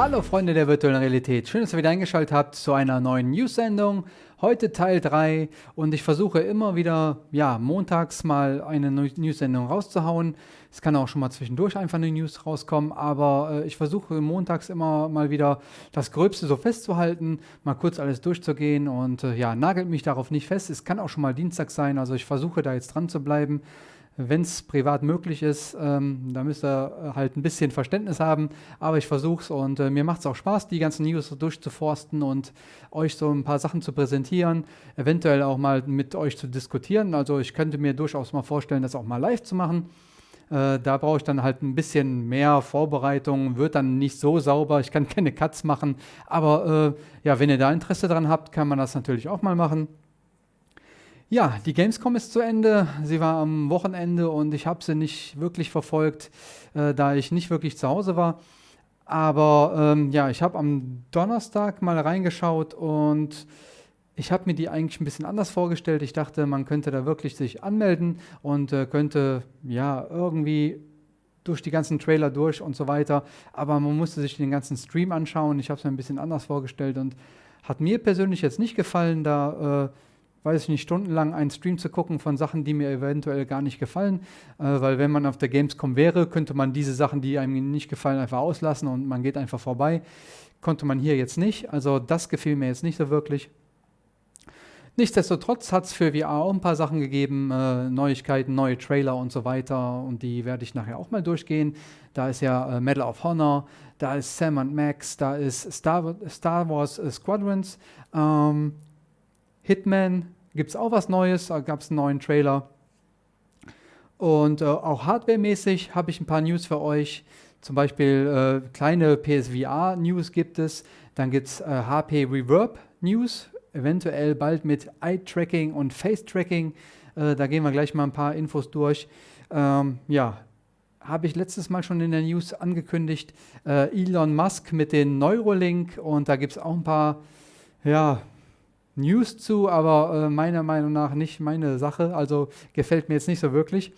Hallo Freunde der virtuellen Realität, schön, dass ihr wieder eingeschaltet habt zu einer neuen News-Sendung. Heute Teil 3 und ich versuche immer wieder, ja, montags mal eine News-Sendung rauszuhauen. Es kann auch schon mal zwischendurch einfach eine News rauskommen, aber äh, ich versuche montags immer mal wieder das Gröbste so festzuhalten, mal kurz alles durchzugehen und äh, ja, nagelt mich darauf nicht fest. Es kann auch schon mal Dienstag sein, also ich versuche da jetzt dran zu bleiben wenn es privat möglich ist, ähm, da müsst ihr äh, halt ein bisschen Verständnis haben, aber ich versuche es und äh, mir macht es auch Spaß, die ganzen News durchzuforsten und euch so ein paar Sachen zu präsentieren, eventuell auch mal mit euch zu diskutieren. Also ich könnte mir durchaus mal vorstellen, das auch mal live zu machen. Äh, da brauche ich dann halt ein bisschen mehr Vorbereitung, wird dann nicht so sauber, ich kann keine Cuts machen, aber äh, ja, wenn ihr da Interesse dran habt, kann man das natürlich auch mal machen. Ja, die Gamescom ist zu Ende. Sie war am Wochenende und ich habe sie nicht wirklich verfolgt, äh, da ich nicht wirklich zu Hause war. Aber ähm, ja, ich habe am Donnerstag mal reingeschaut und ich habe mir die eigentlich ein bisschen anders vorgestellt. Ich dachte, man könnte da wirklich sich anmelden und äh, könnte ja irgendwie durch die ganzen Trailer durch und so weiter. Aber man musste sich den ganzen Stream anschauen. Ich habe es mir ein bisschen anders vorgestellt und hat mir persönlich jetzt nicht gefallen, da äh, weiß ich nicht, stundenlang einen Stream zu gucken von Sachen, die mir eventuell gar nicht gefallen. Äh, weil wenn man auf der Gamescom wäre, könnte man diese Sachen, die einem nicht gefallen, einfach auslassen und man geht einfach vorbei. Konnte man hier jetzt nicht. Also das gefiel mir jetzt nicht so wirklich. Nichtsdestotrotz hat es für VR auch ein paar Sachen gegeben, äh, Neuigkeiten, neue Trailer und so weiter und die werde ich nachher auch mal durchgehen. Da ist ja äh, Medal of Honor, da ist Sam Max, da ist Star, Star Wars Squadrons, ähm, Hitman gibt es auch was Neues, da gab es einen neuen Trailer. Und äh, auch hardwaremäßig habe ich ein paar News für euch. Zum Beispiel äh, kleine PSVR-News gibt es. Dann gibt es äh, HP Reverb News, eventuell bald mit Eye-Tracking und Face-Tracking. Äh, da gehen wir gleich mal ein paar Infos durch. Ähm, ja, habe ich letztes Mal schon in der News angekündigt. Äh, Elon Musk mit den Neurolink und da gibt es auch ein paar ja, News zu, aber äh, meiner Meinung nach nicht meine Sache, also gefällt mir jetzt nicht so wirklich.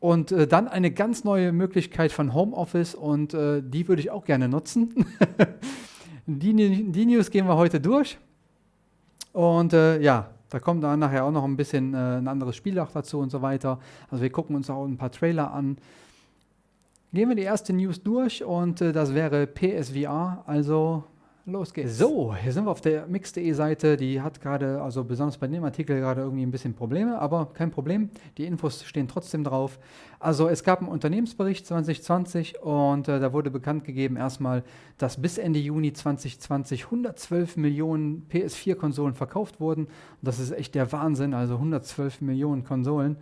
Und äh, dann eine ganz neue Möglichkeit von Homeoffice und äh, die würde ich auch gerne nutzen. die, die, News gehen wir heute durch. Und äh, ja, da kommt dann nachher auch noch ein bisschen äh, ein anderes Spiel auch dazu und so weiter. Also wir gucken uns auch ein paar Trailer an. Gehen wir die erste News durch und äh, das wäre PSVR, also Los geht's. So, hier sind wir auf der mix.de Seite. Die hat gerade, also besonders bei dem Artikel gerade irgendwie ein bisschen Probleme, aber kein Problem. Die Infos stehen trotzdem drauf. Also es gab einen Unternehmensbericht 2020 und äh, da wurde bekannt gegeben erstmal, dass bis Ende Juni 2020 112 Millionen PS4-Konsolen verkauft wurden. Das ist echt der Wahnsinn, also 112 Millionen Konsolen.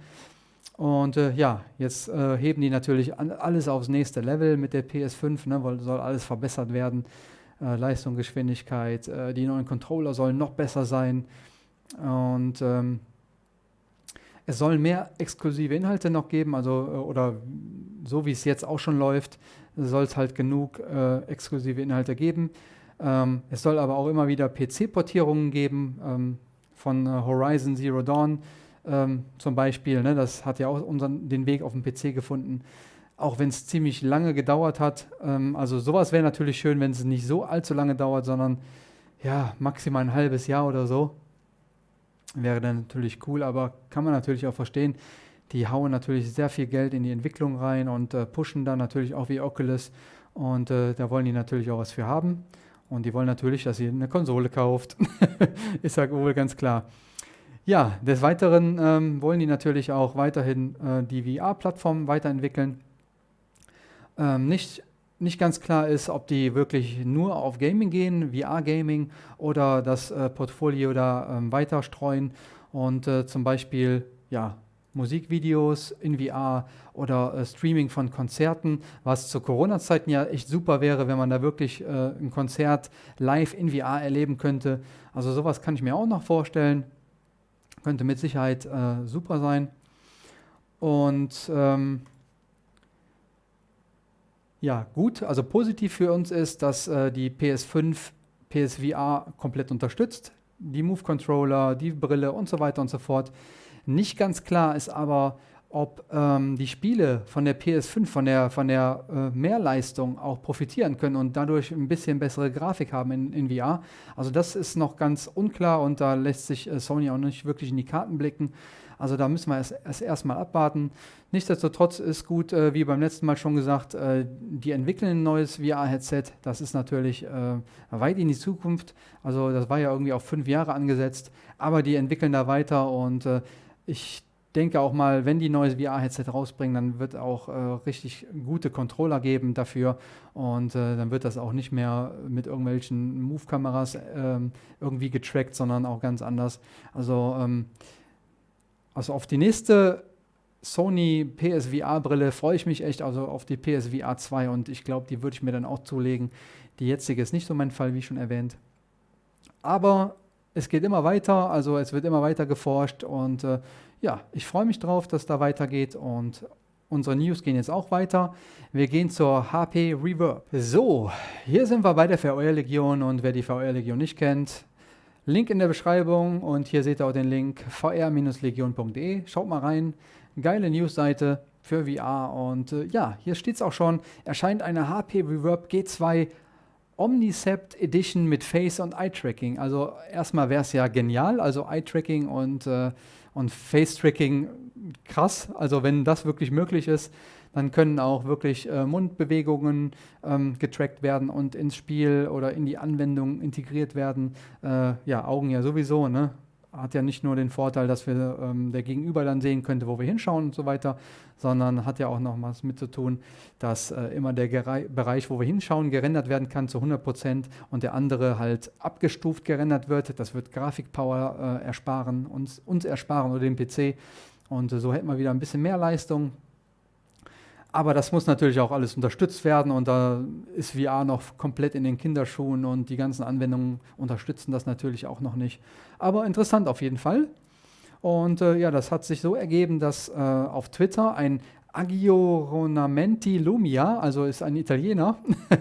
Und äh, ja, jetzt äh, heben die natürlich alles aufs nächste Level mit der PS5, ne, weil soll alles verbessert werden äh, Leistung, Geschwindigkeit, äh, die neuen Controller sollen noch besser sein und ähm, es soll mehr exklusive Inhalte noch geben, also äh, oder so wie es jetzt auch schon läuft, soll es halt genug äh, exklusive Inhalte geben. Ähm, es soll aber auch immer wieder PC-Portierungen geben ähm, von äh, Horizon Zero Dawn ähm, zum Beispiel. Ne, das hat ja auch unseren, den Weg auf den PC gefunden auch wenn es ziemlich lange gedauert hat. Ähm, also sowas wäre natürlich schön, wenn es nicht so allzu lange dauert, sondern ja, maximal ein halbes Jahr oder so. Wäre dann natürlich cool, aber kann man natürlich auch verstehen. Die hauen natürlich sehr viel Geld in die Entwicklung rein und äh, pushen dann natürlich auch wie Oculus. Und äh, da wollen die natürlich auch was für haben. Und die wollen natürlich, dass ihr eine Konsole kauft. Ist ja wohl ganz klar. Ja, des Weiteren ähm, wollen die natürlich auch weiterhin äh, die VR-Plattform weiterentwickeln ähm, nicht, nicht ganz klar ist, ob die wirklich nur auf Gaming gehen, VR-Gaming, oder das äh, Portfolio da ähm, weiter streuen und äh, zum Beispiel ja, Musikvideos in VR oder äh, Streaming von Konzerten, was zu Corona-Zeiten ja echt super wäre, wenn man da wirklich äh, ein Konzert live in VR erleben könnte. Also sowas kann ich mir auch noch vorstellen. Könnte mit Sicherheit äh, super sein. Und ähm, ja, gut. Also positiv für uns ist, dass äh, die PS5 PSVR komplett unterstützt. Die Move-Controller, die Brille und so weiter und so fort. Nicht ganz klar ist aber, ob ähm, die Spiele von der PS5, von der, von der äh, Mehrleistung auch profitieren können und dadurch ein bisschen bessere Grafik haben in, in VR. Also das ist noch ganz unklar und da lässt sich äh, Sony auch nicht wirklich in die Karten blicken. Also da müssen wir es erst, erstmal abwarten. Nichtsdestotrotz ist gut, äh, wie beim letzten Mal schon gesagt, äh, die entwickeln ein neues VR-Headset. Das ist natürlich äh, weit in die Zukunft. Also das war ja irgendwie auf fünf Jahre angesetzt, aber die entwickeln da weiter und äh, ich denke auch mal, wenn die neues VR-Headset rausbringen, dann wird auch äh, richtig gute Controller geben dafür und äh, dann wird das auch nicht mehr mit irgendwelchen Move-Kameras ähm, irgendwie getrackt, sondern auch ganz anders. Also, ähm, also auf die nächste Sony PSVR-Brille freue ich mich echt, also auf die PSVR 2 und ich glaube, die würde ich mir dann auch zulegen. Die jetzige ist nicht so mein Fall, wie schon erwähnt. Aber es geht immer weiter, also es wird immer weiter geforscht und äh, ja, ich freue mich drauf, dass da weitergeht und unsere News gehen jetzt auch weiter. Wir gehen zur HP Reverb. So, hier sind wir bei der VR-Legion und wer die VR-Legion nicht kennt, Link in der Beschreibung und hier seht ihr auch den Link vr-legion.de. Schaut mal rein, geile Newsseite für VR und äh, ja, hier steht es auch schon, erscheint eine HP Reverb G2 Omnicept Edition mit Face- und Eye-Tracking. Also erstmal wäre es ja genial, also Eye-Tracking und äh, und Face-Tracking krass. Also wenn das wirklich möglich ist, dann können auch wirklich äh, Mundbewegungen ähm, getrackt werden und ins Spiel oder in die Anwendung integriert werden. Äh, ja, Augen ja sowieso, ne? hat ja nicht nur den Vorteil, dass wir ähm, der Gegenüber dann sehen könnte, wo wir hinschauen und so weiter, sondern hat ja auch noch was mit zu tun, dass äh, immer der Gerei Bereich, wo wir hinschauen, gerendert werden kann zu 100 Prozent und der andere halt abgestuft gerendert wird. Das wird Grafikpower äh, ersparen, uns, uns ersparen oder dem PC. Und äh, so hätten wir wieder ein bisschen mehr Leistung, aber das muss natürlich auch alles unterstützt werden und da ist VR noch komplett in den Kinderschuhen und die ganzen Anwendungen unterstützen das natürlich auch noch nicht. Aber interessant auf jeden Fall. Und äh, ja, das hat sich so ergeben, dass äh, auf Twitter ein Aggiornamenti Lumia, also ist ein Italiener,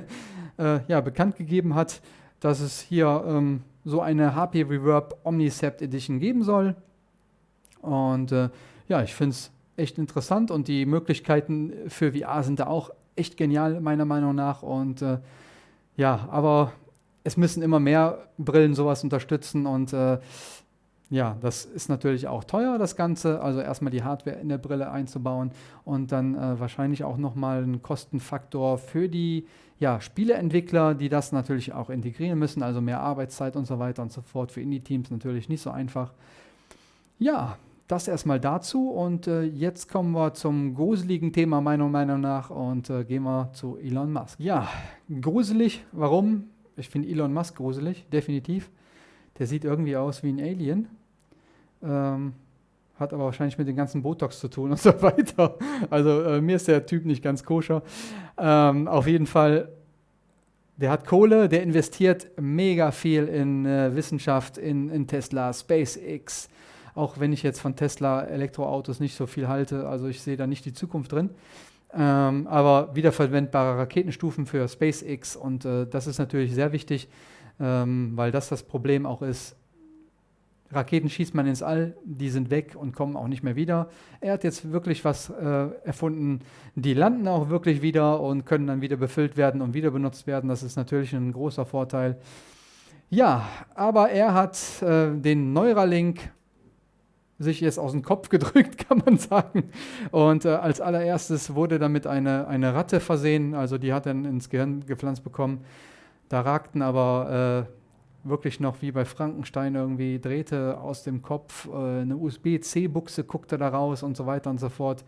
äh, ja, bekannt gegeben hat, dass es hier ähm, so eine HP Reverb Omnicept Edition geben soll. Und äh, ja, ich finde es echt interessant und die Möglichkeiten für VR sind da auch echt genial, meiner Meinung nach. Und äh, ja, aber es müssen immer mehr Brillen sowas unterstützen und äh, ja, das ist natürlich auch teuer, das Ganze. Also erstmal die Hardware in der Brille einzubauen und dann äh, wahrscheinlich auch nochmal ein Kostenfaktor für die ja, Spieleentwickler, die das natürlich auch integrieren müssen, also mehr Arbeitszeit und so weiter und so fort. Für Indie-Teams natürlich nicht so einfach. Ja, das erstmal dazu und äh, jetzt kommen wir zum gruseligen Thema meiner Meinung nach und äh, gehen wir zu Elon Musk. Ja, gruselig, warum? Ich finde Elon Musk gruselig, definitiv. Der sieht irgendwie aus wie ein Alien. Ähm, hat aber wahrscheinlich mit dem ganzen Botox zu tun und so weiter. Also äh, mir ist der Typ nicht ganz koscher. Ähm, auf jeden Fall, der hat Kohle, der investiert mega viel in äh, Wissenschaft, in, in Tesla, SpaceX, auch wenn ich jetzt von Tesla Elektroautos nicht so viel halte. Also ich sehe da nicht die Zukunft drin. Ähm, aber wiederverwendbare Raketenstufen für SpaceX und äh, das ist natürlich sehr wichtig, ähm, weil das das Problem auch ist. Raketen schießt man ins All, die sind weg und kommen auch nicht mehr wieder. Er hat jetzt wirklich was äh, erfunden, die landen auch wirklich wieder und können dann wieder befüllt werden und wieder benutzt werden. Das ist natürlich ein großer Vorteil. Ja, aber er hat äh, den Neuralink sich jetzt aus dem Kopf gedrückt, kann man sagen. Und äh, als allererstes wurde damit eine, eine Ratte versehen, also die hat dann ins Gehirn gepflanzt bekommen. Da ragten aber äh, wirklich noch wie bei Frankenstein irgendwie Drähte aus dem Kopf, äh, eine USB-C-Buchse guckte da raus und so weiter und so fort,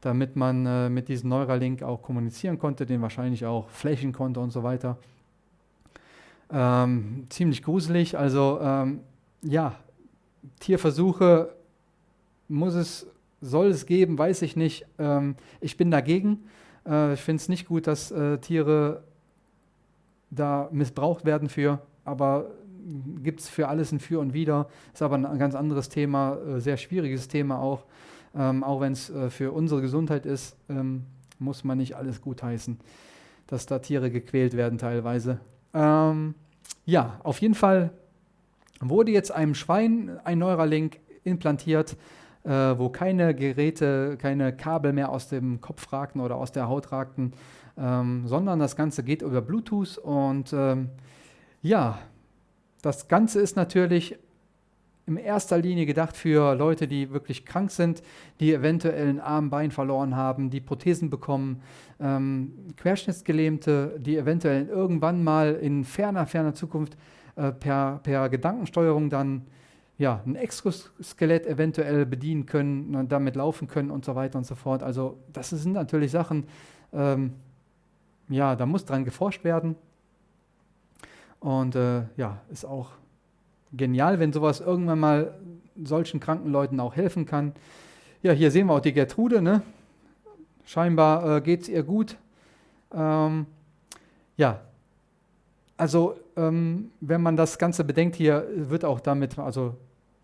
damit man äh, mit diesem Neuralink auch kommunizieren konnte, den wahrscheinlich auch flächen konnte und so weiter. Ähm, ziemlich gruselig, also ähm, ja, Tierversuche muss es, soll es geben, weiß ich nicht. Ähm, ich bin dagegen. Äh, ich finde es nicht gut, dass äh, Tiere da missbraucht werden für, aber gibt es für alles ein Für und Wider. Ist aber ein ganz anderes Thema, äh, sehr schwieriges Thema auch. Ähm, auch wenn es äh, für unsere Gesundheit ist, ähm, muss man nicht alles gutheißen, dass da Tiere gequält werden teilweise. Ähm, ja, auf jeden Fall wurde jetzt einem Schwein ein Neuralink implantiert äh, wo keine Geräte, keine Kabel mehr aus dem Kopf ragten oder aus der Haut ragten, ähm, sondern das Ganze geht über Bluetooth und ähm, ja, das Ganze ist natürlich in erster Linie gedacht für Leute, die wirklich krank sind, die eventuell einen Arm, Bein verloren haben, die Prothesen bekommen, ähm, Querschnittsgelähmte, die eventuell irgendwann mal in ferner, ferner Zukunft äh, per, per Gedankensteuerung dann ja, ein Exoskelett eventuell bedienen können, damit laufen können und so weiter und so fort. Also das sind natürlich Sachen, ähm, ja, da muss dran geforscht werden. Und äh, ja, ist auch genial, wenn sowas irgendwann mal solchen kranken Leuten auch helfen kann. Ja, hier sehen wir auch die Gertrude. Ne? Scheinbar äh, geht es ihr gut. Ähm, ja, also ähm, wenn man das Ganze bedenkt, hier wird auch damit also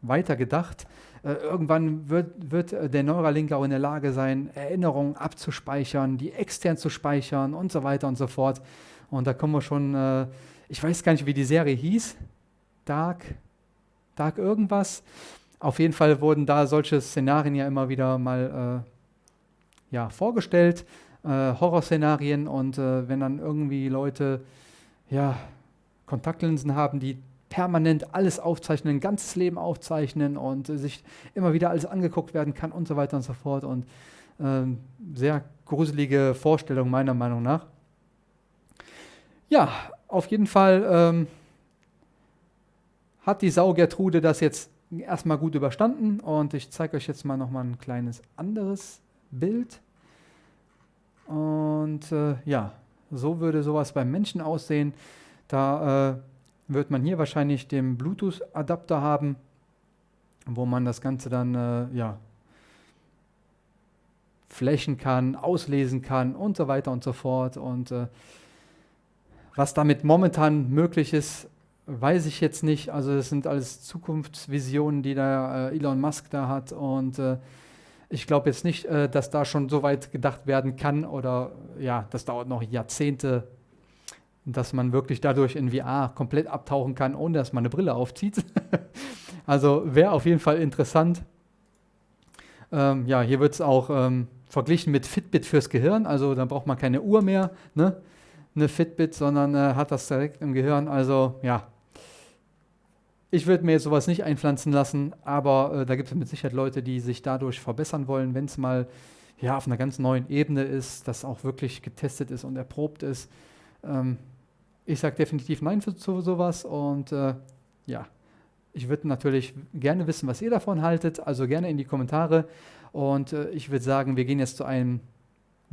weiter gedacht. Äh, irgendwann wird, wird äh, der Neuralink auch in der Lage sein, Erinnerungen abzuspeichern, die extern zu speichern und so weiter und so fort. Und da kommen wir schon, äh, ich weiß gar nicht, wie die Serie hieß. Dark, Dark irgendwas. Auf jeden Fall wurden da solche Szenarien ja immer wieder mal äh, ja, vorgestellt, äh, Horrorszenarien und äh, wenn dann irgendwie Leute ja, Kontaktlinsen haben, die permanent alles aufzeichnen, ein ganzes Leben aufzeichnen und sich immer wieder alles angeguckt werden kann und so weiter und so fort. Und ähm, sehr gruselige Vorstellung meiner Meinung nach. Ja, auf jeden Fall ähm, hat die Sau Gertrude das jetzt erstmal gut überstanden und ich zeige euch jetzt mal nochmal ein kleines anderes Bild. Und äh, ja, so würde sowas beim Menschen aussehen. Da äh, wird man hier wahrscheinlich den Bluetooth-Adapter haben, wo man das Ganze dann äh, ja, flächen kann, auslesen kann und so weiter und so fort. Und äh, was damit momentan möglich ist, weiß ich jetzt nicht. Also das sind alles Zukunftsvisionen, die da äh, Elon Musk da hat. Und äh, ich glaube jetzt nicht, äh, dass da schon so weit gedacht werden kann oder ja, das dauert noch Jahrzehnte, dass man wirklich dadurch in VR komplett abtauchen kann, ohne dass man eine Brille aufzieht. also wäre auf jeden Fall interessant. Ähm, ja, hier wird es auch ähm, verglichen mit Fitbit fürs Gehirn. Also da braucht man keine Uhr mehr, ne? eine Fitbit, sondern äh, hat das direkt im Gehirn. Also ja, ich würde mir sowas nicht einpflanzen lassen, aber äh, da gibt es mit Sicherheit Leute, die sich dadurch verbessern wollen, wenn es mal ja, auf einer ganz neuen Ebene ist, das auch wirklich getestet ist und erprobt ist. Ähm, ich sage definitiv Nein zu, sowas und äh, ja, ich würde natürlich gerne wissen, was ihr davon haltet, also gerne in die Kommentare. Und äh, ich würde sagen, wir gehen jetzt zu einem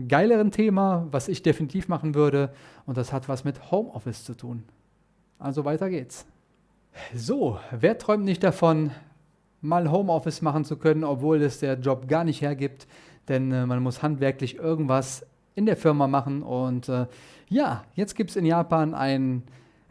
geileren Thema, was ich definitiv machen würde, und das hat was mit Homeoffice zu tun. Also weiter geht's. So, wer träumt nicht davon, mal Homeoffice machen zu können, obwohl es der Job gar nicht hergibt, denn äh, man muss handwerklich irgendwas in der Firma machen. Und äh, ja, jetzt gibt es in Japan einen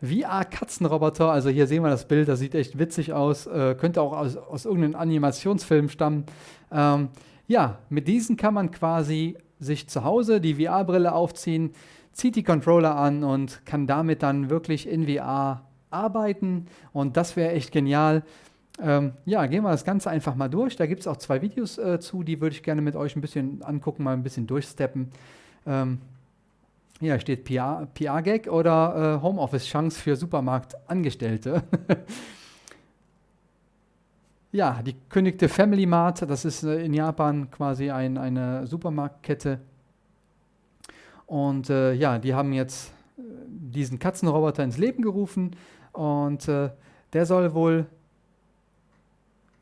VR-Katzenroboter. Also hier sehen wir das Bild, das sieht echt witzig aus, äh, könnte auch aus, aus irgendeinem Animationsfilm stammen. Ähm, ja, mit diesen kann man quasi sich zu Hause die VR-Brille aufziehen, zieht die Controller an und kann damit dann wirklich in VR arbeiten und das wäre echt genial. Ähm, ja, gehen wir das Ganze einfach mal durch. Da gibt es auch zwei Videos äh, zu, die würde ich gerne mit euch ein bisschen angucken, mal ein bisschen durchsteppen. Ähm, hier steht PR-Gag oder äh, Homeoffice-Chance für Supermarktangestellte. ja, die kündigte Family Mart, das ist äh, in Japan quasi ein, eine Supermarktkette. Und äh, ja, die haben jetzt äh, diesen Katzenroboter ins Leben gerufen und äh, der soll wohl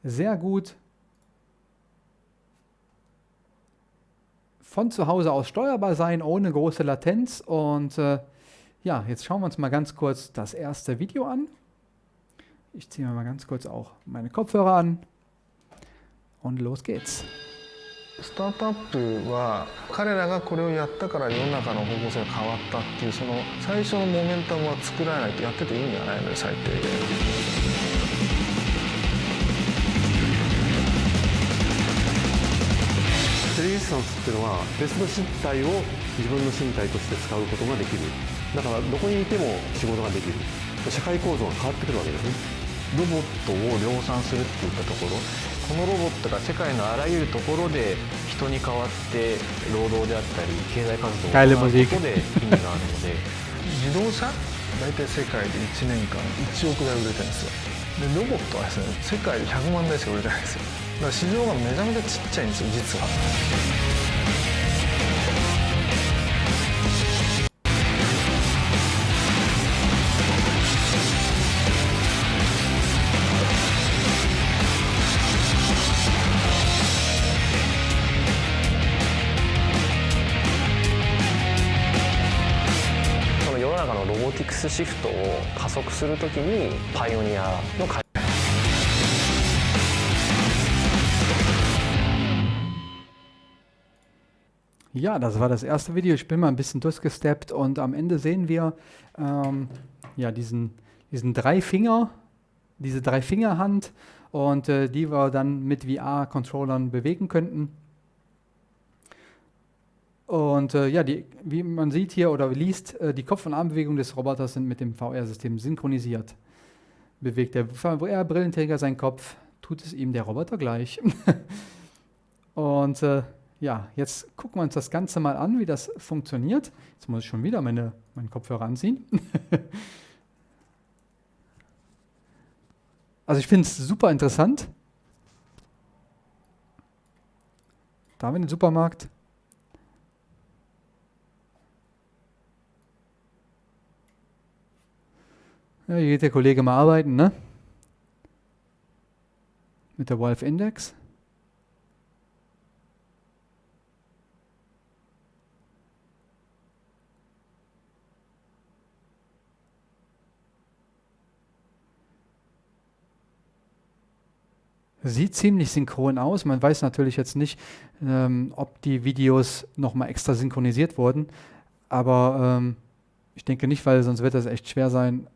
sehr gut von zu Hause aus steuerbar sein, ohne große Latenz. Und äh, ja, jetzt schauen wir uns mal ganz kurz das erste Video an. Ich ziehe mir mal ganz kurz auch meine Kopfhörer an und los geht's. スタートアップは彼らがこれをやったから世の中の方向性が変わったっていうその最初のモメンタムは作らないとやってて意味がないので最低限。 テレビスタンスっていうのは別の身体を自分の身体として使うことができる。だからどこにいても仕事ができる。社会構造が変わってくるわけですね。ロボットを量産するっていったところ。ここのロボットが世界のあらゆるところで人に代わって労働であったり経済活動を行うことで意味があるので 自動車？大体世界で1年間1億台売れてるんですよ。でロボットはですね世界で100万台しか売れてないんですよ。だから市場がめちゃめちゃちっちゃいんですよ実は。のロボティクスシフトを加速するときにパイオニアの開 Ja, das war das erste Video. Ich bin mal ein bisschen durchgesteppt und am Ende sehen wir ähm, ja, diesen, diesen Dreifinger, diese Dreifingerhand und äh, die wir dann mit VR-Controllern bewegen könnten. Und äh, ja, die, wie man sieht hier oder liest, äh, die Kopf- und Armbewegungen des Roboters sind mit dem VR-System synchronisiert. Bewegt der VR-Brillenträger seinen Kopf, tut es ihm der Roboter gleich. und äh, ja, jetzt gucken wir uns das Ganze mal an, wie das funktioniert. Jetzt muss ich schon wieder meine, meinen Kopfhörer anziehen. also ich finde es super interessant. Da haben wir den Supermarkt. Ja, hier geht der Kollege mal arbeiten, ne? Mit der Wolf Index. Sieht ziemlich synchron aus. Man weiß natürlich jetzt nicht, ähm, ob die Videos nochmal extra synchronisiert wurden. Aber ähm, ich denke nicht, weil sonst wird das echt schwer sein,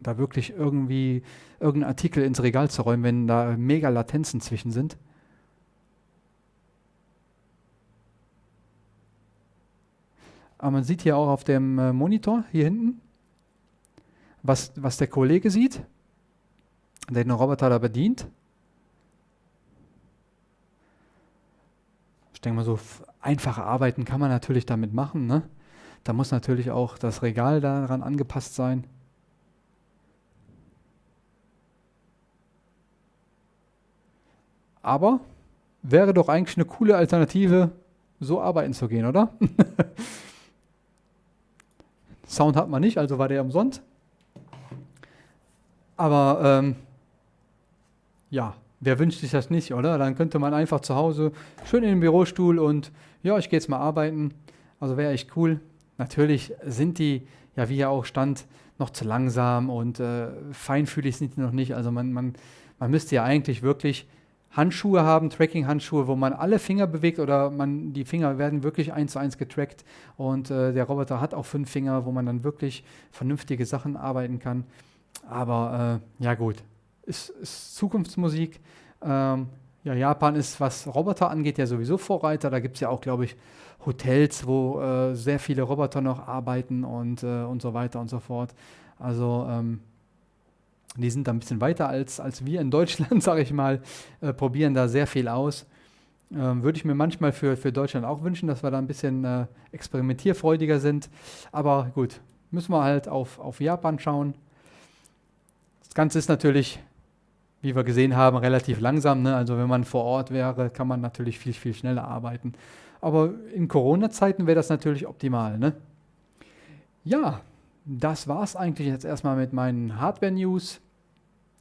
da wirklich irgendwie irgendeinen Artikel ins Regal zu räumen, wenn da mega Latenzen zwischen sind. Aber man sieht hier auch auf dem äh, Monitor hier hinten, was, was der Kollege sieht, der den Roboter da bedient. Ich denke mal, so einfache Arbeiten kann man natürlich damit machen. Ne? Da muss natürlich auch das Regal daran angepasst sein. Aber wäre doch eigentlich eine coole Alternative, so arbeiten zu gehen, oder? Sound hat man nicht, also war der umsonst. Aber ähm, ja, wer wünscht sich das nicht, oder? Dann könnte man einfach zu Hause schön in den Bürostuhl und ja, ich gehe jetzt mal arbeiten. Also wäre echt cool. Natürlich sind die, ja wie ja auch stand, noch zu langsam und äh, feinfühlig sind die noch nicht. Also man, man, man müsste ja eigentlich wirklich Handschuhe haben, Tracking-Handschuhe, wo man alle Finger bewegt oder man, die Finger werden wirklich eins zu eins getrackt und äh, der Roboter hat auch fünf Finger, wo man dann wirklich vernünftige Sachen arbeiten kann. Aber äh, ja gut, ist, ist Zukunftsmusik. Ähm, ja, Japan ist, was Roboter angeht, ja sowieso Vorreiter. Da gibt es ja auch, glaube ich, Hotels, wo äh, sehr viele Roboter noch arbeiten und, äh, und so weiter und so fort. Also ähm, die sind da ein bisschen weiter als, als wir in Deutschland, sage ich mal, äh, probieren da sehr viel aus. Ähm, Würde ich mir manchmal für, für Deutschland auch wünschen, dass wir da ein bisschen äh, experimentierfreudiger sind. Aber gut, müssen wir halt auf, auf Japan schauen. Das Ganze ist natürlich, wie wir gesehen haben, relativ langsam. Ne? Also wenn man vor Ort wäre, kann man natürlich viel, viel schneller arbeiten. Aber in Corona-Zeiten wäre das natürlich optimal. Ne? Ja, das war es eigentlich jetzt erstmal mit meinen Hardware-News.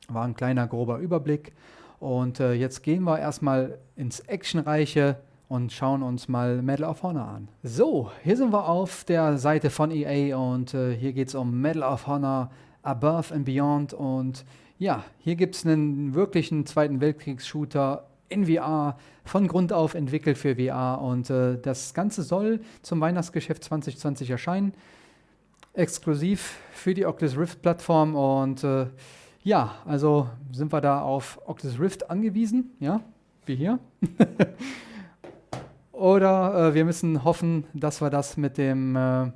War ein kleiner grober Überblick. Und äh, jetzt gehen wir erstmal ins Actionreiche und schauen uns mal Medal of Honor an. So, hier sind wir auf der Seite von EA und äh, hier geht es um Medal of Honor Above and Beyond. Und ja, hier gibt es einen wirklichen Zweiten Weltkriegs-Shooter in VR, von Grund auf entwickelt für VR. Und äh, das Ganze soll zum Weihnachtsgeschäft 2020 erscheinen. Exklusiv für die Oculus Rift-Plattform und äh, ja, also sind wir da auf Oculus Rift angewiesen, ja, wie hier. Oder äh, wir müssen hoffen, dass wir das mit dem äh,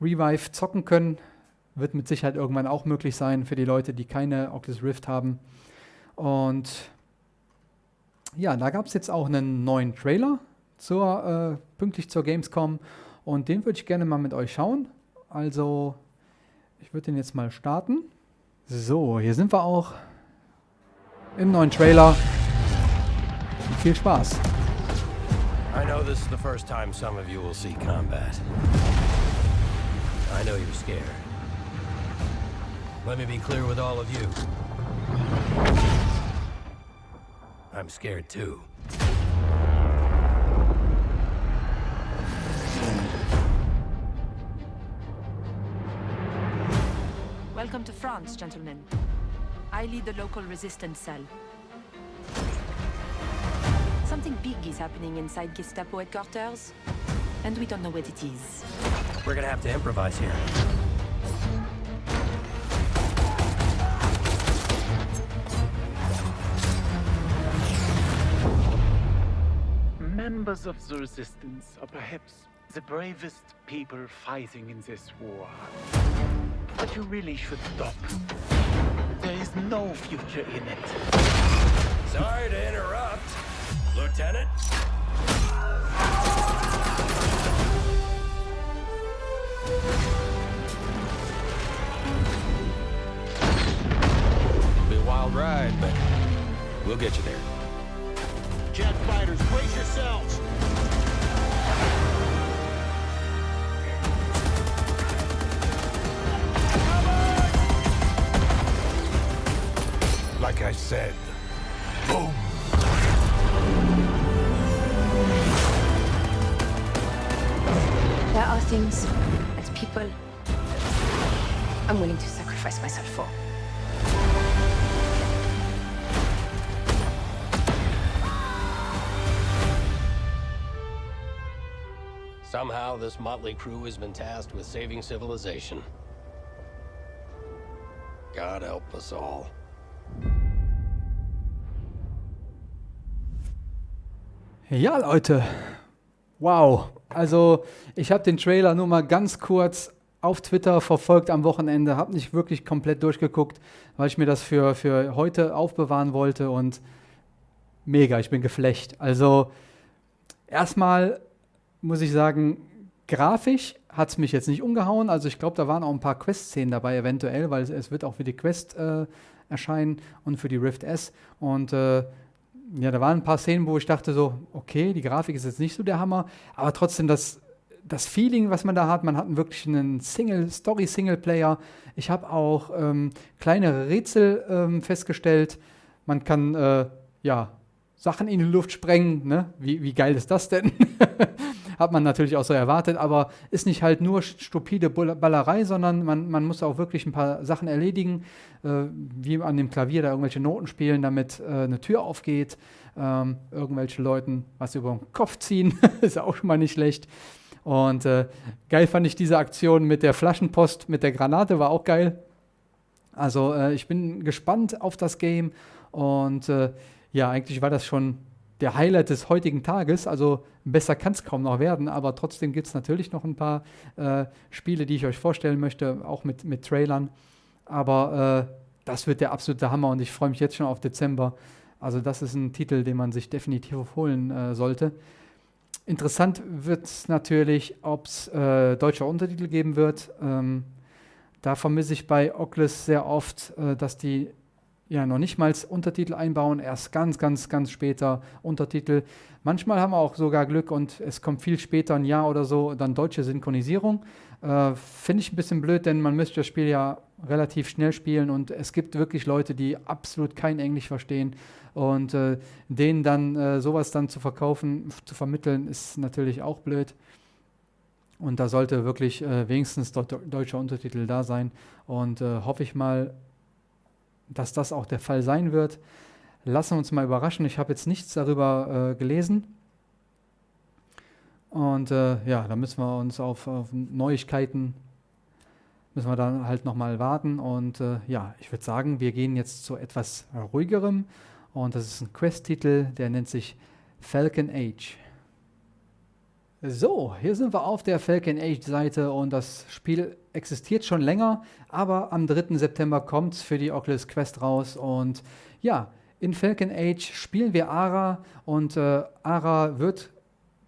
Revive zocken können. Wird mit Sicherheit irgendwann auch möglich sein für die Leute, die keine Oculus Rift haben. Und ja, da gab es jetzt auch einen neuen Trailer zur, äh, pünktlich zur Gamescom und den würde ich gerne mal mit euch schauen. Also, ich würde den jetzt mal starten. So, hier sind wir auch im neuen Trailer. viel Spaß. I know this is the first time some of you will see combat. I know you're scared. Let me be clear with all of you. I'm scared too. Welcome to France, gentlemen. I lead the local resistance cell. Something big is happening inside Gestapo headquarters, and we don't know what it is. We're gonna have to improvise here. Members of the Resistance are perhaps the bravest people fighting in this war. But you really should stop. There is no future in it. Sorry to interrupt. Lieutenant? It'll be a wild ride, but we'll get you there. Jet fighters, brace yourselves! I said, boom! There are things, as people, I'm willing to sacrifice myself for. Somehow, this motley crew has been tasked with saving civilization. God help us all. Ja, Leute. Wow. Also, ich habe den Trailer nur mal ganz kurz auf Twitter verfolgt am Wochenende, habe nicht wirklich komplett durchgeguckt, weil ich mir das für, für heute aufbewahren wollte und mega, ich bin geflecht. Also, erstmal muss ich sagen, grafisch hat es mich jetzt nicht umgehauen. Also, ich glaube, da waren auch ein paar Quest-Szenen dabei, eventuell, weil es, es, wird auch für die Quest äh, erscheinen und für die Rift S. Und äh, ja, da waren ein paar Szenen, wo ich dachte so, okay, die Grafik ist jetzt nicht so der Hammer, aber trotzdem das, das Feeling, was man da hat, man hat wirklich einen Single, Story-Singleplayer. Ich habe auch ähm, kleinere Rätsel ähm, festgestellt. Man kann, äh, ja, Sachen in die Luft sprengen. Ne? Wie, wie geil ist das denn? Hat man natürlich auch so erwartet, aber ist nicht halt nur stupide Ballerei, sondern man, man muss auch wirklich ein paar Sachen erledigen, äh, wie an dem Klavier da irgendwelche Noten spielen, damit äh, eine Tür aufgeht, ähm, irgendwelche Leuten was über den Kopf ziehen, ist auch schon mal nicht schlecht. Und äh, geil fand ich diese Aktion mit der Flaschenpost, mit der Granate, war auch geil. Also äh, ich bin gespannt auf das Game und äh, ja, eigentlich war das schon der Highlight des heutigen Tages. Also besser kann es kaum noch werden, aber trotzdem gibt es natürlich noch ein paar äh, Spiele, die ich euch vorstellen möchte, auch mit, mit Trailern. Aber äh, das wird der absolute Hammer und ich freue mich jetzt schon auf Dezember. Also das ist ein Titel, den man sich definitiv holen äh, sollte. Interessant wird es natürlich, ob es äh, deutsche Untertitel geben wird. Ähm, da vermisse ich bei Oculus sehr oft, äh, dass die ja noch nicht mal Untertitel einbauen, erst ganz, ganz, ganz später Untertitel. Manchmal haben wir auch sogar Glück und es kommt viel später, ein Jahr oder so, dann deutsche Synchronisierung. Äh, Finde ich ein bisschen blöd, denn man müsste das Spiel ja relativ schnell spielen und es gibt wirklich Leute, die absolut kein Englisch verstehen und äh, denen dann äh, sowas dann zu verkaufen, zu vermitteln, ist natürlich auch blöd. Und da sollte wirklich äh, wenigstens deutscher Untertitel da sein. Und äh, hoffe ich mal, dass das auch der Fall sein wird. Lassen wir uns mal überraschen. Ich habe jetzt nichts darüber äh, gelesen. Und äh, ja, da müssen wir uns auf, auf, Neuigkeiten, müssen wir dann halt nochmal warten. Und äh, ja, ich würde sagen, wir gehen jetzt zu etwas ruhigerem. Und das ist ein Quest-Titel, der nennt sich Falcon Age. So, hier sind wir auf der Falcon Age Seite und das Spiel existiert schon länger, aber am 3. September kommt es für die Oculus Quest raus und ja, in Falcon Age spielen wir Ara und äh, Ara wird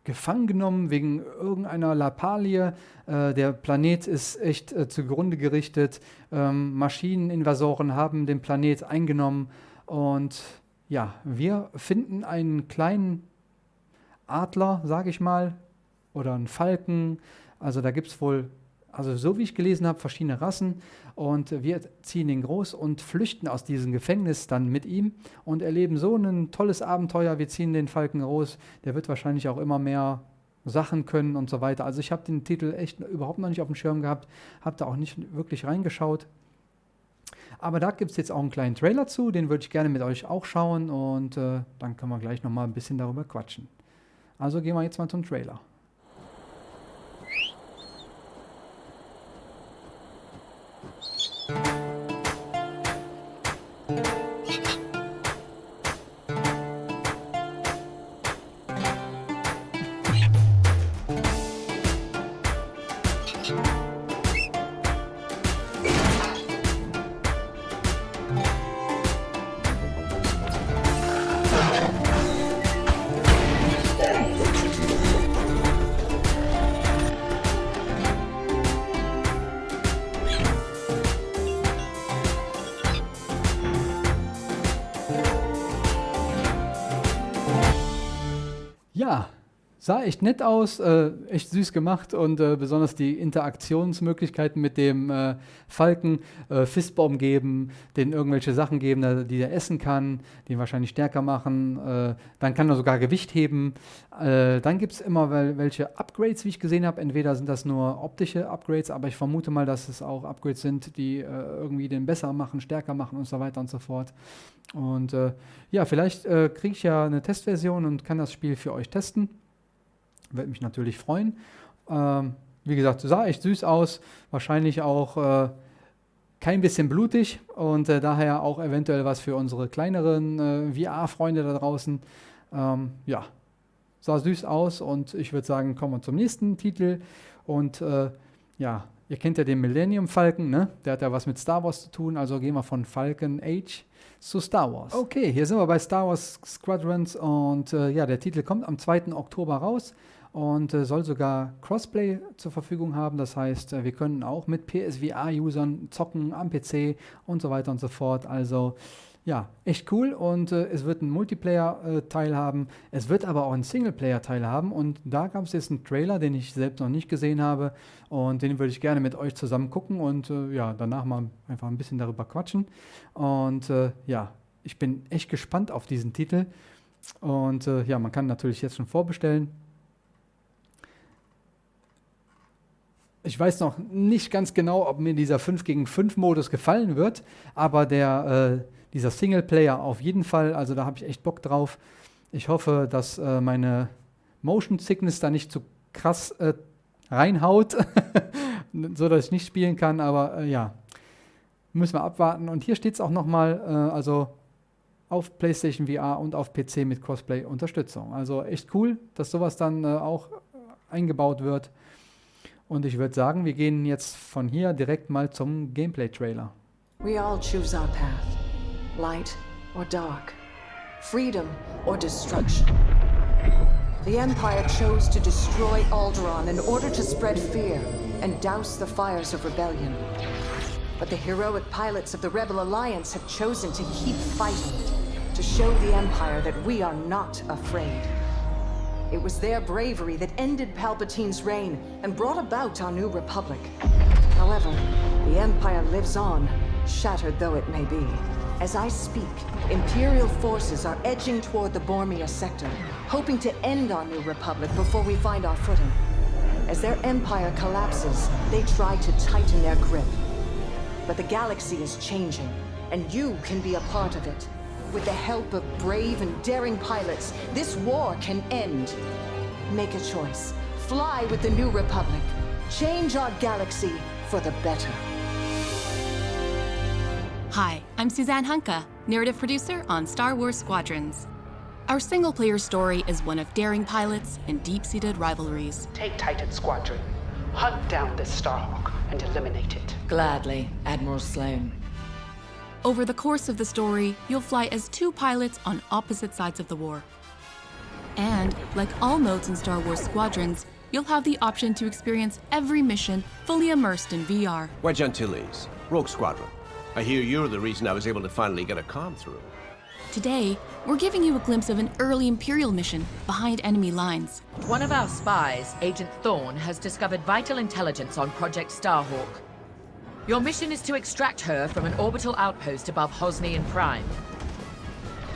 gefangen genommen wegen irgendeiner Lappalie. Äh, der Planet ist echt äh, zugrunde gerichtet. Ähm, Maschineninvasoren haben den Planet eingenommen und ja, wir finden einen kleinen Adler, sage ich mal, oder einen Falken. Also da gibt es wohl, also so wie ich gelesen habe, verschiedene Rassen. Und wir ziehen ihn groß und flüchten aus diesem Gefängnis dann mit ihm und erleben so ein tolles Abenteuer. Wir ziehen den Falken groß. Der wird wahrscheinlich auch immer mehr Sachen können und so weiter. Also ich habe den Titel echt überhaupt noch nicht auf dem Schirm gehabt, habe da auch nicht wirklich reingeschaut. Aber da gibt es jetzt auch einen kleinen Trailer zu, den würde ich gerne mit euch auch schauen und äh, dann können wir gleich nochmal ein bisschen darüber quatschen. Also gehen wir jetzt mal zum Trailer. Ja, sah echt nett aus, äh, echt süß gemacht und äh, besonders die Interaktionsmöglichkeiten mit dem äh, Falken, äh, Fistbaum geben, den irgendwelche Sachen geben, die er essen kann, die ihn wahrscheinlich stärker machen. Äh, dann kann er sogar Gewicht heben. Äh, dann gibt es immer wel welche Upgrades, wie ich gesehen habe. Entweder sind das nur optische Upgrades, aber ich vermute mal, dass es auch Upgrades sind, die irgendwie den besser machen, stärker machen und so weiter und so fort. Und ja, vielleicht kriege ich ja eine Testversion und kann das Spiel für euch testen. Würde mich natürlich freuen. Ähm, wie gesagt, sah echt süß aus. Wahrscheinlich auch äh, kein bisschen blutig und äh, daher auch eventuell was für unsere kleineren äh, VR-Freunde da draußen. Ähm, ja, sah süß aus und ich würde sagen, kommen wir zum nächsten Titel. Und äh, ja, ihr kennt ja den Millennium Falcon, ne? Der hat ja was mit Star Wars zu tun, also gehen wir von Falcon Age zu Star Wars. Okay, hier sind wir bei Star Wars Squadrons und äh, ja, der Titel kommt am 2. Oktober raus und äh, soll sogar Crossplay zur Verfügung haben. Das heißt, äh, wir können auch mit PSVR-Usern zocken am PC und so weiter und so fort. Also ja, echt cool und äh, es wird einen Multiplayer-Teil äh, haben. Es wird aber auch einen Singleplayer-Teil haben und da gab es jetzt einen Trailer, den ich selbst noch nicht gesehen habe und den würde ich gerne mit euch zusammen gucken und äh, ja, danach mal einfach ein bisschen darüber quatschen. Und äh, ja, ich bin echt gespannt auf diesen Titel und ja, man kann natürlich jetzt schon vorbestellen. Ich weiß noch nicht ganz genau, ob mir dieser 5 gegen 5 Modus gefallen wird, aber der, äh, dieser Singleplayer auf jeden Fall, also da habe ich echt Bock drauf. Ich hoffe, dass äh, meine Motion Sickness da nicht zu krass äh, reinhaut, so dass ich nicht spielen kann, aber äh, ja, müssen wir abwarten. Und hier steht es auch nochmal, äh, also auf PlayStation VR und auf PC mit Crossplay-Unterstützung. Also echt cool, dass sowas dann äh, auch eingebaut wird. Und ich würde sagen, wir gehen jetzt von hier direkt mal zum Gameplay-Trailer. We all choose our path. Light or dark. Freedom or destruction. The Empire chose to destroy Alderaan in order to spread fear and douse the fires of rebellion. But the heroic pilots of the Rebel Alliance have chosen to keep fighting, to show the Empire that we are not afraid. It was their bravery that ended Palpatine's reign and brought about our new republic. However, the Empire lives on, shattered though it may be. As I speak, Imperial forces are edging toward the Bormia sector, hoping to end our new republic before we find our footing. As their empire collapses, they try to tighten their grip. But the galaxy is changing, and you can be a part of it. With the help of brave and daring pilots, this war can end. Make a choice. Fly with the New Republic. Change our galaxy for the better. Hi, I'm Suzanne Hunka, narrative producer on Star Wars Squadrons. Our single-player story is one of daring pilots and deep-seated rivalries. Take Titan Squadron. Hunt down this Starhawk and eliminate it. Gladly, Admiral Sloan. Over the course of the story, you'll fly as two pilots on opposite sides of the war. And, like all modes in Star Wars Squadrons, you'll have the option to experience every mission fully immersed in VR. Wedge Antilles, Rogue Squadron. I hear you're the reason I was able to finally get a comm through. Today, we're giving you a glimpse of an early Imperial mission behind enemy lines. One of our spies, Agent Thorne, has discovered vital intelligence on Project Starhawk. Your mission is to extract her from an orbital outpost above Hosnian Prime.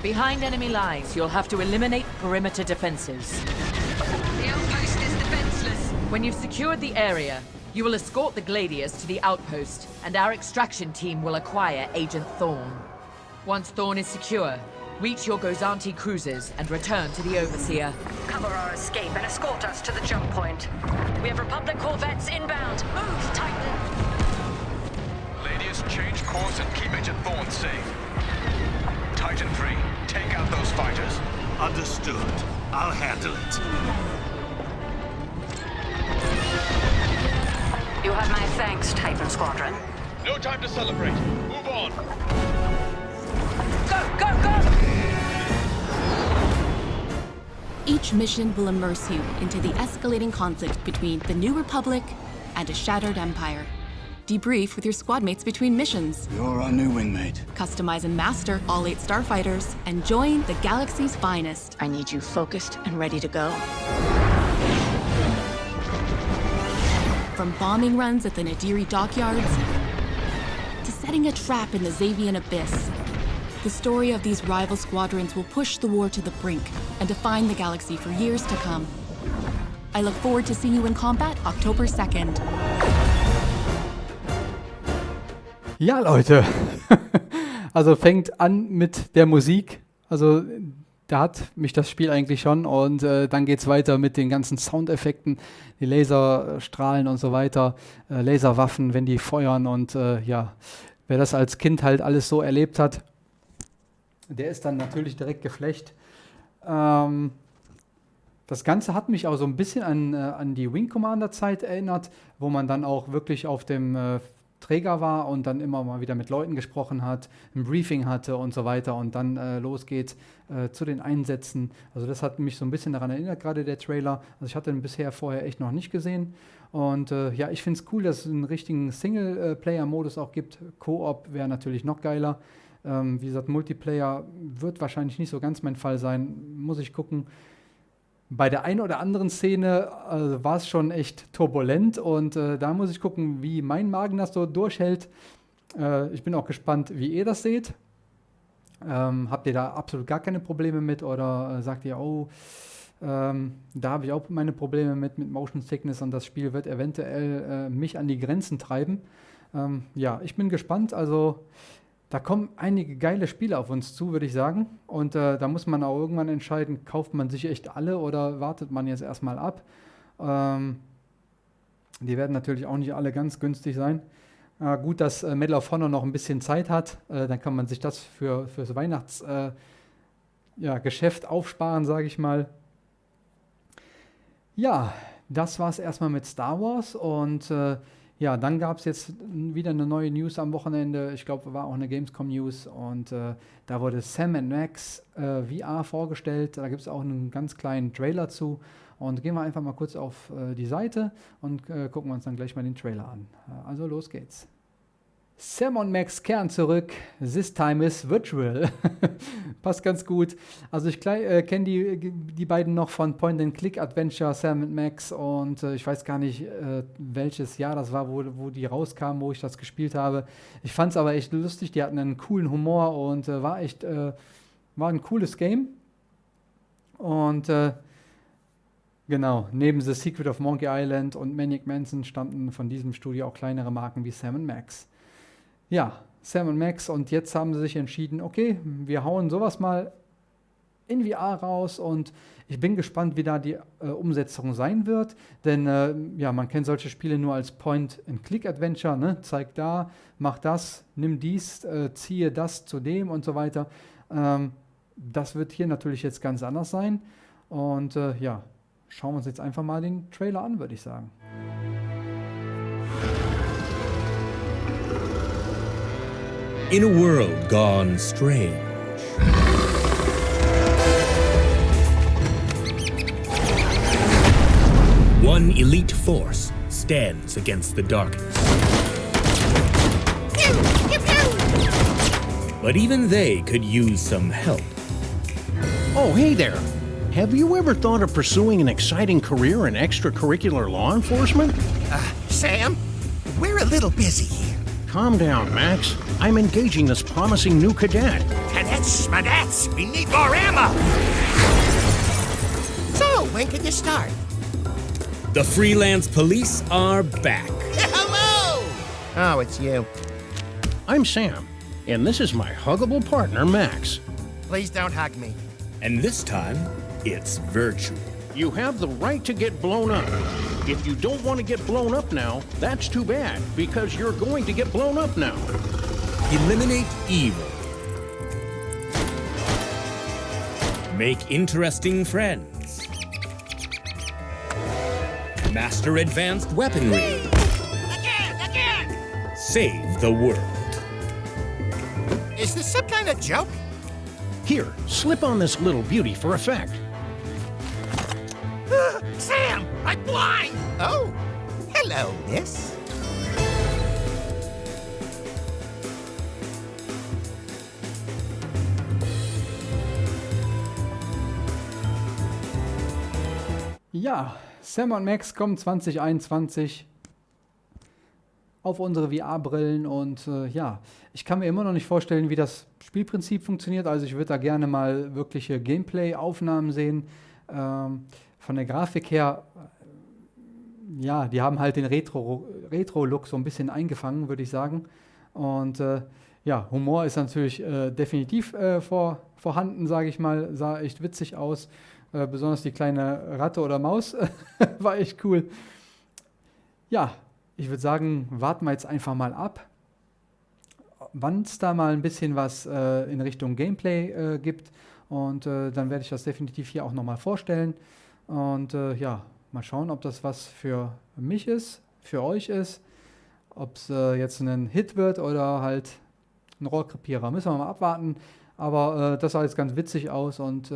Behind enemy lines, you'll have to eliminate perimeter defenses. The outpost is defenseless. When you've secured the area, you will escort the Gladius to the outpost, and our extraction team will acquire Agent Thorn. Once Thorn is secure, reach your Gozanti cruisers and return to the Overseer. Cover our escape and escort us to the jump point. We have Republic corvettes inbound. Move, Titan! Gladius, change course and keep Agent Thorne safe. Titan 3, take out those fighters. Understood. I'll handle it. You have my thanks, Titan Squadron. No time to celebrate. Move on. Go, go, go! Each mission will immerse you into the escalating conflict between the New Republic and a shattered empire. Debrief with your squad mates between missions. You're our new wingmate. Customize and master all eight starfighters and join the galaxy's finest. I need you focused and ready to go. From bombing runs at the Nadiri dockyards to setting a trap in the Xavian Abyss, the story of these rival squadrons will push the war to the brink and define the galaxy for years to come. I look forward to seeing you in combat October 2nd. Ja, Leute. also fängt an mit der Musik. Also da hat mich das Spiel eigentlich schon und äh, dann geht es weiter mit den ganzen Soundeffekten, die Laserstrahlen und so weiter, äh, Laserwaffen, wenn die feuern und äh, ja, wer das als Kind halt alles so erlebt hat, der ist dann natürlich direkt geflecht. Ähm, das Ganze hat mich auch so ein bisschen an, äh, an die Wing Commander Zeit erinnert, wo man dann auch wirklich auf dem äh, Träger war und dann immer mal wieder mit Leuten gesprochen hat, ein Briefing hatte und so weiter und dann äh, losgeht äh, zu den Einsätzen. Also das hat mich so ein bisschen daran erinnert, gerade der Trailer. Also ich hatte den bisher vorher echt noch nicht gesehen. Und äh, ja, ich finde es cool, dass es einen richtigen Single-Player-Modus auch gibt. Koop wäre natürlich noch geiler. Ähm, wie gesagt, Multiplayer wird wahrscheinlich nicht so ganz mein Fall sein. Muss ich gucken bei der einen oder anderen Szene äh, war es schon echt turbulent und äh, da muss ich gucken, wie mein Magen das so durchhält. Äh, ich bin auch gespannt, wie ihr das seht. Ähm, habt ihr da absolut gar keine Probleme mit oder äh, sagt ihr, oh, ähm, da habe ich auch meine Probleme mit, mit Motion Sickness und das Spiel wird eventuell äh, mich an die Grenzen treiben. Ähm, ja, ich bin gespannt. Also da kommen einige geile Spiele auf uns zu, würde ich sagen. Und äh, da muss man auch irgendwann entscheiden, kauft man sich echt alle oder wartet man jetzt erstmal ab. Ähm, die werden natürlich auch nicht alle ganz günstig sein. Äh, gut, dass äh, Medal of Honor noch ein bisschen Zeit hat. Äh, dann kann man sich das für, fürs Weihnachtsgeschäft äh, ja, aufsparen, sage ich mal. Ja, das war es erstmal mit Star Wars und äh, ja, dann gab es jetzt wieder eine neue News am Wochenende. Ich glaube, war auch eine Gamescom News und äh, da wurde Sam Max äh, VR vorgestellt. Da gibt es auch einen ganz kleinen Trailer zu. Und gehen wir einfach mal kurz auf äh, die Seite und äh, gucken uns dann gleich mal den Trailer an. Also los geht's. Sam und Max kehren zurück. This time is virtual. Passt ganz gut. Also ich äh, kenne die, die beiden noch von Point and Click Adventure, Sam und Max. Und äh, ich weiß gar nicht, äh, welches Jahr das war, wo, wo die rauskamen, wo ich das gespielt habe. Ich fand es aber echt lustig. Die hatten einen coolen Humor und äh, war echt, äh, war ein cooles Game. Und äh, genau, neben The Secret of Monkey Island und Maniac Manson stammten von diesem Studio auch kleinere Marken wie Sam Max ja, Sam und Max und jetzt haben sie sich entschieden, okay, wir hauen sowas mal in VR raus und ich bin gespannt, wie da die äh, Umsetzung sein wird, denn äh, ja, man kennt solche Spiele nur als Point-and-Click-Adventure, ne? zeig da, mach das, nimm dies, äh, ziehe das zu dem und so weiter. Ähm, das wird hier natürlich jetzt ganz anders sein und äh, ja, schauen wir uns jetzt einfach mal den Trailer an, würde ich sagen. In a world gone strange. One elite force stands against the darkness. But even they could use some help. Oh, hey there. Have you ever thought of pursuing an exciting career in extracurricular law enforcement? Uh, Sam, we're a little busy here. Calm down, Max. I'm engaging this promising new cadet. Cadets, schmadets, we need more ammo! So, when can you start? The freelance police are back. Hello! Oh, it's you. I'm Sam, and this is my huggable partner, Max. Please don't hug me. And this time, it's virtual. You have the right to get blown up. If you don't want to get blown up now, that's too bad, because you're going to get blown up now. Eliminate evil. Make interesting friends. Master advanced weaponry. Again, again! Save the world. Is this some kind of joke? Here, slip on this little beauty for effect. Sam, I'm blind! Oh, hello, miss. Ja, Sam und Max kommen 2021 auf unsere VR-Brillen und äh, ja, ich kann mir immer noch nicht vorstellen, wie das Spielprinzip funktioniert. Also ich würde da gerne mal wirkliche Gameplay-Aufnahmen sehen. Ähm, von der Grafik her, äh, ja, die haben halt den Retro-Look Retro so ein bisschen eingefangen, würde ich sagen. Und äh, ja, Humor ist natürlich äh, definitiv äh, vor, vorhanden, sage ich mal. Sah echt witzig aus. Äh, besonders die kleine Ratte oder Maus war echt cool. Ja, ich würde sagen, warten wir jetzt einfach mal ab, wann es da mal ein bisschen was äh, in Richtung Gameplay äh, gibt. Und äh, dann werde ich das definitiv hier auch nochmal vorstellen. Und äh, ja, mal schauen, ob das was für mich ist, für euch ist. Ob es äh, jetzt ein Hit wird oder halt ein Rohrkrepierer. Müssen wir mal abwarten. Aber äh, das sah jetzt ganz witzig aus und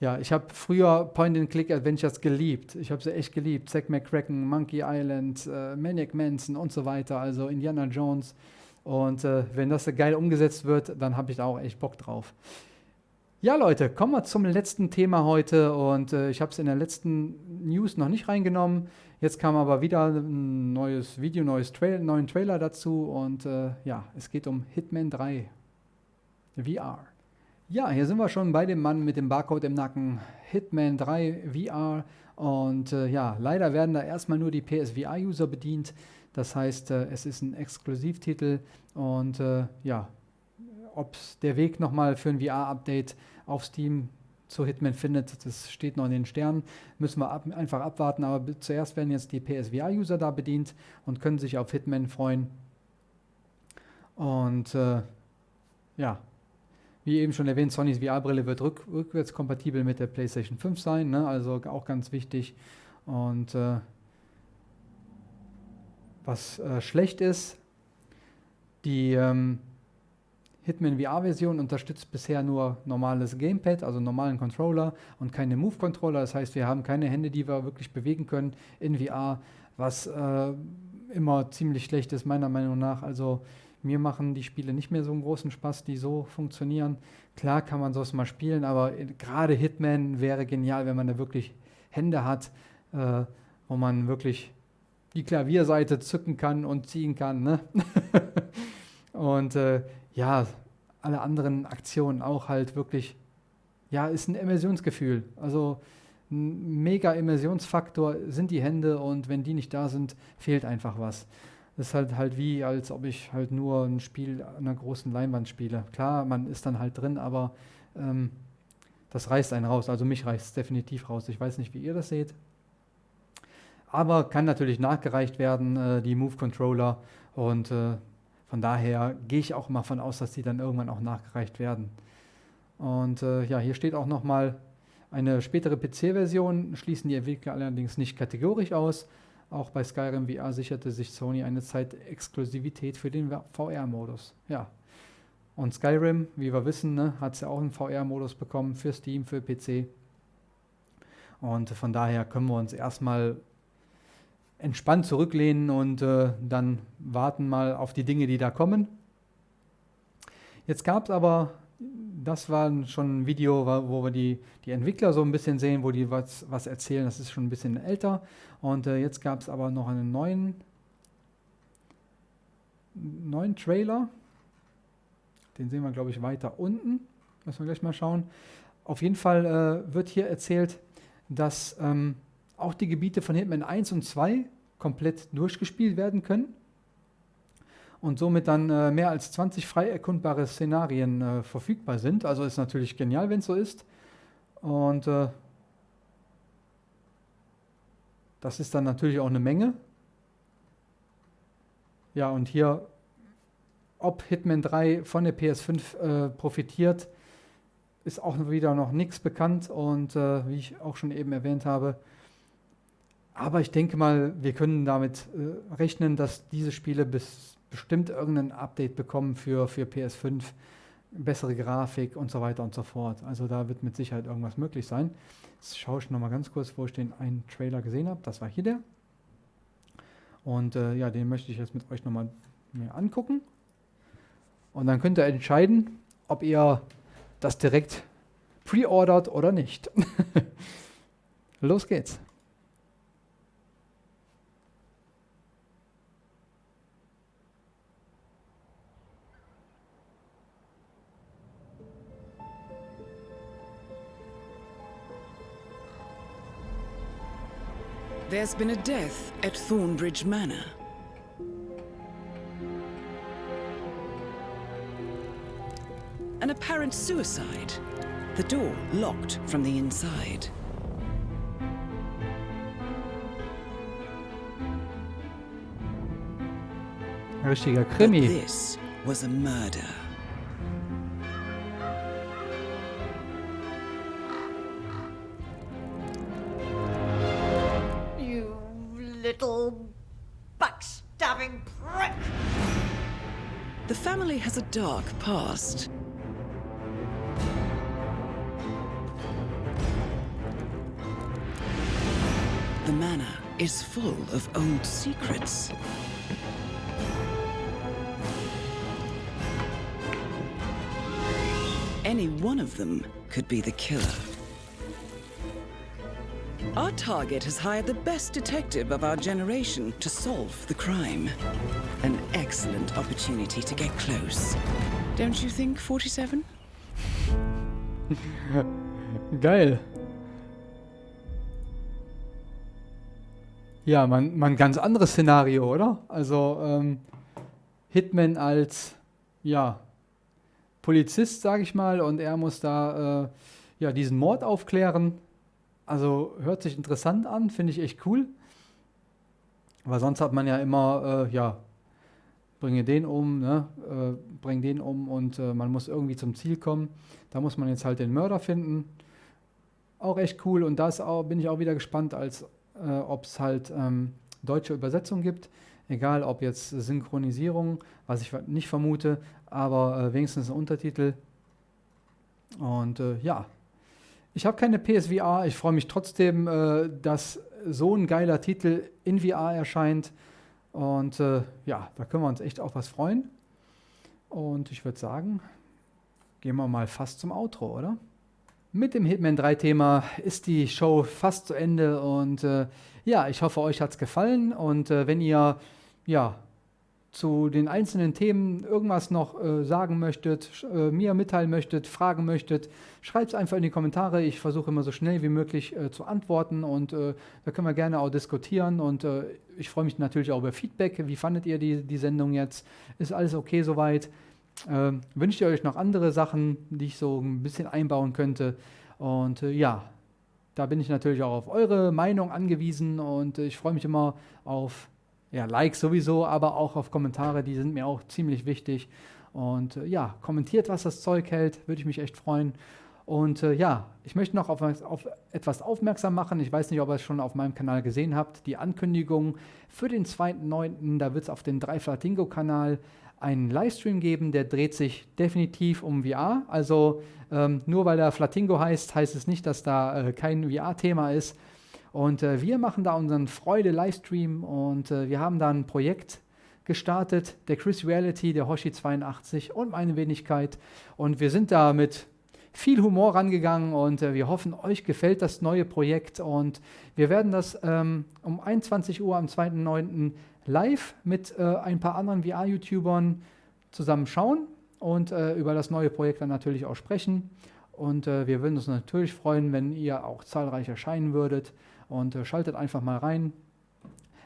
ja, ich habe früher Point-and-Click-Adventures geliebt. Ich habe sie echt geliebt. Zack McCracken, Monkey Island, äh, Maniac Manson und so weiter, also Indiana Jones. Und äh, wenn das geil umgesetzt wird, dann habe ich da auch echt Bock drauf. Ja, Leute, kommen wir zum letzten Thema heute. Und äh, ich habe es in der letzten News noch nicht reingenommen. Jetzt kam aber wieder ein neues Video, neues Trail, neuen Trailer dazu. Und äh, ja, es geht um Hitman 3 VR. Ja, hier sind wir schon bei dem Mann mit dem Barcode im Nacken. Hitman 3 VR. Und äh, ja, leider werden da erstmal nur die PSVR-User bedient. Das heißt, äh, es ist ein Exklusivtitel. Und äh, ja, ob der Weg nochmal für ein VR-Update auf Steam zu Hitman findet, das steht noch in den Sternen. Müssen wir ab, einfach abwarten. Aber zuerst werden jetzt die PSVR-User da bedient und können sich auf Hitman freuen. Und äh, ja, wie eben schon erwähnt, Sonys VR-Brille wird rück rückwärtskompatibel mit der PlayStation 5 sein, ne? also auch ganz wichtig. Und äh, was äh, schlecht ist, die ähm, Hitman VR-Version unterstützt bisher nur normales Gamepad, also normalen Controller und keine Move-Controller. Das heißt, wir haben keine Hände, die wir wirklich bewegen können in VR, was äh, immer ziemlich schlecht ist, meiner Meinung nach. Also mir machen die Spiele nicht mehr so einen großen Spaß, die so funktionieren. Klar kann man sowas mal spielen, aber gerade Hitman wäre genial, wenn man da wirklich Hände hat, äh, wo man wirklich die Klavierseite zücken kann und ziehen kann. Ne? und äh, ja, alle anderen Aktionen auch halt wirklich, ja, ist ein Immersionsgefühl. Also ein mega Immersionsfaktor sind die Hände und wenn die nicht da sind, fehlt einfach was. Das ist halt halt wie, als ob ich halt nur ein Spiel an einer großen Leinwand spiele. Klar, man ist dann halt drin, aber ähm, das reißt einen raus. Also mich reißt es definitiv raus. Ich weiß nicht, wie ihr das seht. Aber kann natürlich nachgereicht werden, äh, die Move-Controller. Und äh, von daher gehe ich auch mal von aus, dass die dann irgendwann auch nachgereicht werden. Und äh, ja, hier steht auch nochmal eine spätere PC-Version, schließen die Entwickler allerdings nicht kategorisch aus. Auch bei Skyrim VR sicherte sich Sony eine Zeit Exklusivität für den VR-Modus. Ja, Und Skyrim, wie wir wissen, ne, hat es ja auch einen VR-Modus bekommen für Steam, für PC. Und von daher können wir uns erstmal entspannt zurücklehnen und äh, dann warten mal auf die Dinge, die da kommen. Jetzt gab es aber, das war schon ein Video, wo wir die, die Entwickler so ein bisschen sehen, wo die was, was erzählen. Das ist schon ein bisschen älter. Und äh, jetzt gab es aber noch einen neuen, neuen Trailer. Den sehen wir, glaube ich, weiter unten. Müssen wir gleich mal schauen. Auf jeden Fall äh, wird hier erzählt, dass ähm, auch die Gebiete von Hitman 1 und 2 komplett durchgespielt werden können und somit dann äh, mehr als 20 frei erkundbare Szenarien äh, verfügbar sind. Also ist natürlich genial, wenn es so ist. Und äh, das ist dann natürlich auch eine Menge. Ja, und hier, ob Hitman 3 von der PS5 äh, profitiert, ist auch wieder noch nichts bekannt und äh, wie ich auch schon eben erwähnt habe, aber ich denke mal, wir können damit äh, rechnen, dass diese Spiele bis bestimmt irgendein Update bekommen für, für PS5, bessere Grafik und so weiter und so fort. Also da wird mit Sicherheit irgendwas möglich sein. Jetzt schaue ich nochmal ganz kurz, wo ich den einen Trailer gesehen habe. Das war hier der. Und äh, ja, den möchte ich jetzt mit euch nochmal mir angucken. Und dann könnt ihr entscheiden, ob ihr das direkt pre-ordert oder nicht. Los geht's. There's been a death at Thornbridge Manor. An apparent suicide. The door locked from the inside. Richtiger Krimi. But this was a murder. Dark past. The manor is full of old secrets. Any one of them could be the killer. Our target has hired the best detective of our generation to solve the crime. An excellent opportunity to get close. Don't you think, 47? Geil. Ja, man, man ganz anderes Szenario, oder? Also ähm, Hitman als ja Polizist, sage ich mal, und er muss da äh, ja diesen Mord aufklären. Also hört sich interessant an, finde ich echt cool. Weil sonst hat man ja immer, äh, ja, bringe den um, ne? äh, bring den um und äh, man muss irgendwie zum Ziel kommen. Da muss man jetzt halt den Mörder finden. Auch echt cool und da bin ich auch wieder gespannt, als äh, ob es halt ähm, deutsche Übersetzung gibt. Egal ob jetzt Synchronisierung, was ich nicht vermute, aber äh, wenigstens ein Untertitel. Und äh, ja, ich habe keine PSVR. Ich freue mich trotzdem, äh, dass so ein geiler Titel in VR erscheint. Und äh, ja, da können wir uns echt auf was freuen. Und ich würde sagen, gehen wir mal fast zum Outro, oder? Mit dem Hitman 3 Thema ist die Show fast zu Ende und äh, ja, ich hoffe, euch hat es gefallen und äh, wenn ihr ja zu den einzelnen Themen irgendwas noch äh, sagen möchtet, äh, mir mitteilen möchtet, fragen möchtet, schreibt es einfach in die Kommentare. Ich versuche immer so schnell wie möglich äh, zu antworten und äh, da können wir gerne auch diskutieren und äh, ich freue mich natürlich auch über Feedback. Wie fandet ihr die, die Sendung jetzt? Ist alles okay soweit? Ähm, wünscht ihr euch noch andere Sachen, die ich so ein bisschen einbauen könnte? Und äh, ja, da bin ich natürlich auch auf eure Meinung angewiesen und ich freue mich immer auf ja, Likes sowieso, aber auch auf Kommentare, die sind mir auch ziemlich wichtig. Und äh, ja, kommentiert, was das Zeug hält, würde ich mich echt freuen. Und äh, ja, ich möchte noch auf, auf, etwas aufmerksam machen. Ich weiß nicht, ob ihr es schon auf meinem Kanal gesehen habt. Die Ankündigung für den 2.9., da wird es auf den Drei Flatingo-Kanal einen Livestream geben, der dreht sich definitiv um VR. Also ähm, nur weil er Flatingo heißt, heißt es nicht, dass da äh, kein VR-Thema ist. Und äh, wir machen da unseren Freude-Livestream und äh, wir haben da ein Projekt gestartet, der Chris Reality, der Hoshi 82 und meine Wenigkeit. Und wir sind da mit viel Humor rangegangen und äh, wir hoffen, euch gefällt das neue Projekt und wir werden das ähm, um 21 Uhr am 2.9. live mit äh, ein paar anderen VR-YouTubern zusammen schauen und äh, über das neue Projekt dann natürlich auch sprechen. Und äh, wir würden uns natürlich freuen, wenn ihr auch zahlreich erscheinen würdet und äh, schaltet einfach mal rein.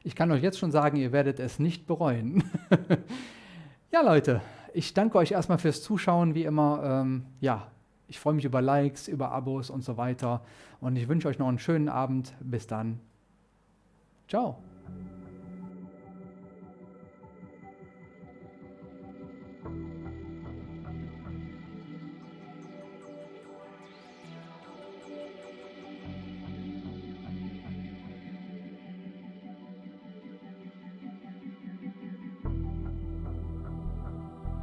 Ich kann euch jetzt schon sagen, ihr werdet es nicht bereuen. ja, Leute, ich danke euch erstmal fürs Zuschauen, wie immer. Ähm, ja, ich freue mich über Likes, über Abos und so weiter. Und ich wünsche euch noch einen schönen Abend. Bis dann. Ciao.